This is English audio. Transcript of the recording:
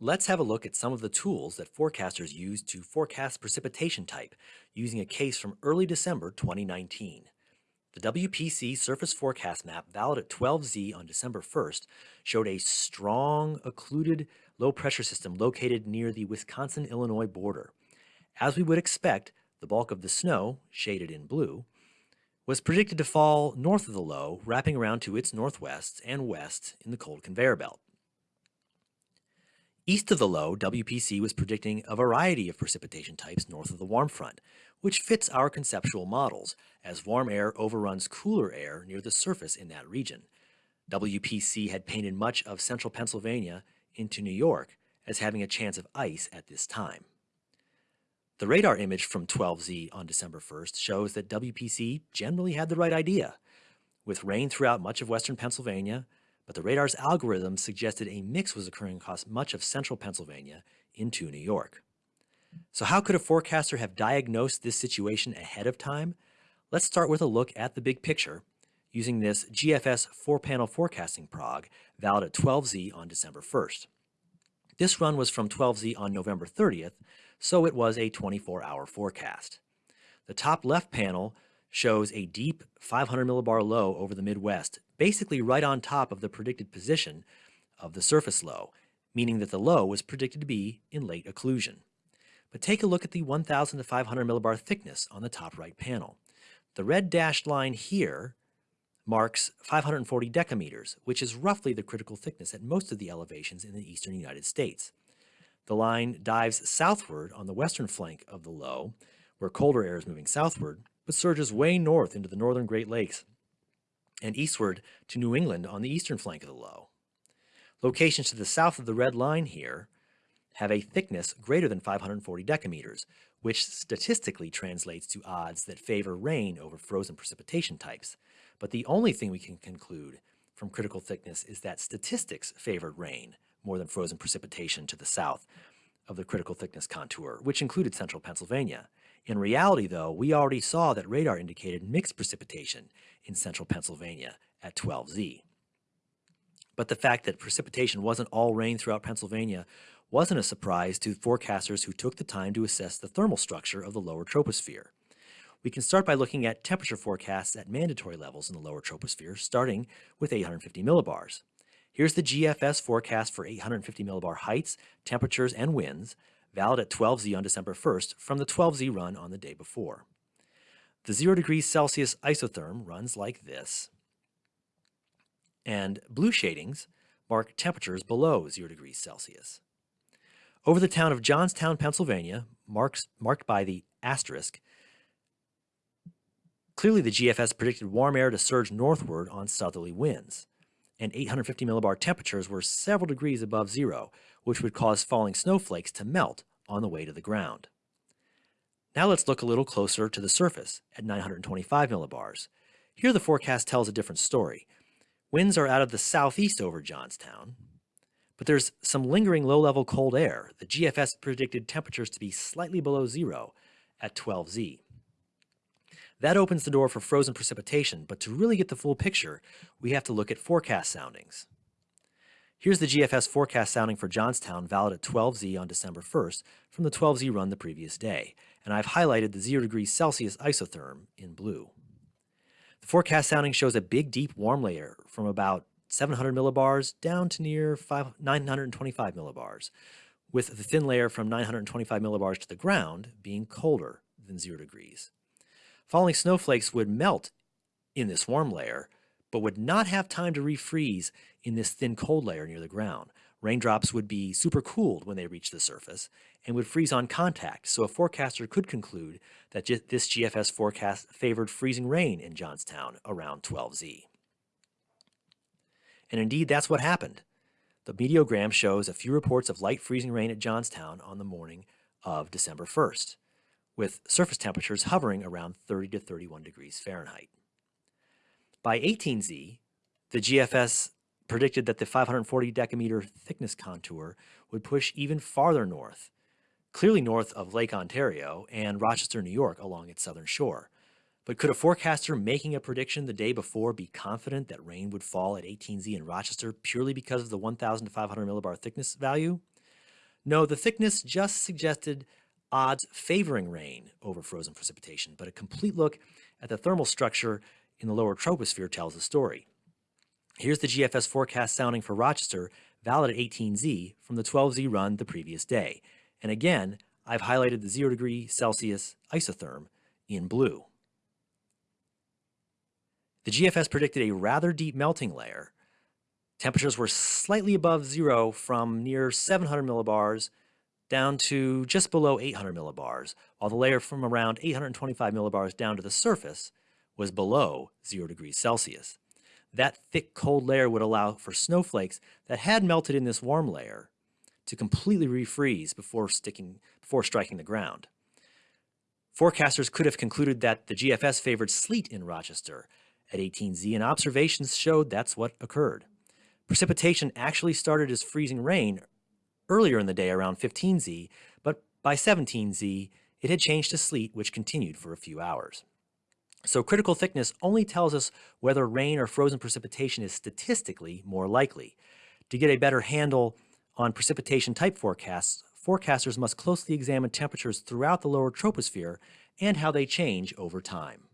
Let's have a look at some of the tools that forecasters use to forecast precipitation type using a case from early December 2019. The WPC surface forecast map valid at 12Z on December 1st showed a strong occluded low pressure system located near the Wisconsin-Illinois border. As we would expect, the bulk of the snow, shaded in blue, was predicted to fall north of the low, wrapping around to its northwest and west in the cold conveyor belt. East of the low, WPC was predicting a variety of precipitation types north of the warm front, which fits our conceptual models, as warm air overruns cooler air near the surface in that region. WPC had painted much of central Pennsylvania into New York as having a chance of ice at this time. The radar image from 12Z on December 1st shows that WPC generally had the right idea, with rain throughout much of western Pennsylvania, but the radar's algorithm suggested a mix was occurring across much of central Pennsylvania into New York. So how could a forecaster have diagnosed this situation ahead of time? Let's start with a look at the big picture using this GFS four-panel forecasting prog valid at 12Z on December 1st. This run was from 12Z on November 30th, so it was a 24-hour forecast. The top left panel shows a deep 500 millibar low over the Midwest, basically right on top of the predicted position of the surface low, meaning that the low was predicted to be in late occlusion. But take a look at the 1000 to 500 millibar thickness on the top right panel. The red dashed line here marks 540 decameters, which is roughly the critical thickness at most of the elevations in the eastern United States. The line dives southward on the western flank of the low, where colder air is moving southward, but surges way north into the northern Great Lakes and eastward to New England on the eastern flank of the low. Locations to the south of the red line here have a thickness greater than 540 decameters, which statistically translates to odds that favor rain over frozen precipitation types. But the only thing we can conclude from critical thickness is that statistics favored rain more than frozen precipitation to the south of the critical thickness contour, which included central Pennsylvania. In reality, though, we already saw that radar indicated mixed precipitation in central Pennsylvania at 12Z. But the fact that precipitation wasn't all rain throughout Pennsylvania wasn't a surprise to forecasters who took the time to assess the thermal structure of the lower troposphere. We can start by looking at temperature forecasts at mandatory levels in the lower troposphere, starting with 850 millibars. Here's the GFS forecast for 850 millibar heights, temperatures, and winds, valid at 12Z on December 1st from the 12Z run on the day before. The 0 degrees Celsius isotherm runs like this, and blue shadings mark temperatures below 0 degrees Celsius. Over the town of Johnstown, Pennsylvania, marks, marked by the asterisk, clearly the GFS predicted warm air to surge northward on southerly winds, and 850 millibar temperatures were several degrees above zero, which would cause falling snowflakes to melt on the way to the ground. Now let's look a little closer to the surface at 925 millibars. Here the forecast tells a different story. Winds are out of the southeast over Johnstown, but there's some lingering low-level cold air. The GFS predicted temperatures to be slightly below zero at 12Z. That opens the door for frozen precipitation, but to really get the full picture, we have to look at forecast soundings. Here's the GFS forecast sounding for Johnstown valid at 12Z on December 1st from the 12Z run the previous day, and I've highlighted the 0 degrees Celsius isotherm in blue. The forecast sounding shows a big deep warm layer from about 700 millibars down to near 5, 925 millibars, with the thin layer from 925 millibars to the ground being colder than 0 degrees. Falling snowflakes would melt in this warm layer, but would not have time to refreeze in this thin cold layer near the ground. Raindrops would be supercooled when they reach the surface and would freeze on contact, so a forecaster could conclude that this GFS forecast favored freezing rain in Johnstown around 12Z. And indeed, that's what happened. The meteogram shows a few reports of light freezing rain at Johnstown on the morning of December 1st, with surface temperatures hovering around 30 to 31 degrees Fahrenheit. By 18Z, the GFS predicted that the 540 decameter thickness contour would push even farther north, clearly north of Lake Ontario and Rochester, New York along its southern shore. But could a forecaster making a prediction the day before be confident that rain would fall at 18Z in Rochester purely because of the 1,500 millibar thickness value? No, the thickness just suggested odds favoring rain over frozen precipitation, but a complete look at the thermal structure in the lower troposphere tells the story. Here's the GFS forecast sounding for Rochester, valid at 18Z, from the 12Z run the previous day. And again, I've highlighted the 0 degree Celsius isotherm in blue. The GFS predicted a rather deep melting layer. Temperatures were slightly above zero from near 700 millibars down to just below 800 millibars, while the layer from around 825 millibars down to the surface was below 0 degrees Celsius. That thick cold layer would allow for snowflakes that had melted in this warm layer to completely refreeze before, sticking, before striking the ground. Forecasters could have concluded that the GFS favored sleet in Rochester at 18Z, and observations showed that's what occurred. Precipitation actually started as freezing rain earlier in the day around 15Z, but by 17Z, it had changed to sleet, which continued for a few hours. So critical thickness only tells us whether rain or frozen precipitation is statistically more likely. To get a better handle on precipitation type forecasts, forecasters must closely examine temperatures throughout the lower troposphere and how they change over time.